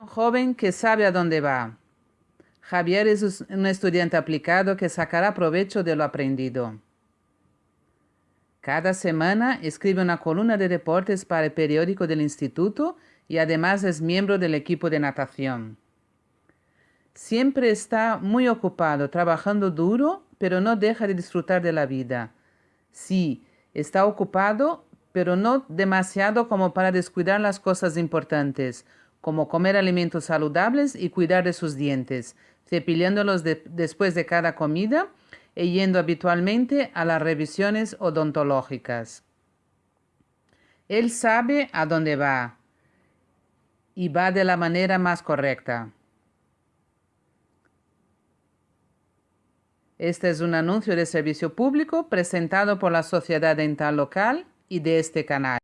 Un joven que sabe a dónde va. Javier es un estudiante aplicado que sacará provecho de lo aprendido. Cada semana escribe una columna de deportes para el periódico del instituto y además es miembro del equipo de natación. Siempre está muy ocupado, trabajando duro, pero no deja de disfrutar de la vida. Sí, está ocupado, pero no demasiado como para descuidar las cosas importantes, como comer alimentos saludables y cuidar de sus dientes, cepillándolos después de cada comida y yendo habitualmente a las revisiones odontológicas. Él sabe a dónde va y va de la manera más correcta. Este es un anuncio de servicio público presentado por la Sociedad Dental Local y de este canal.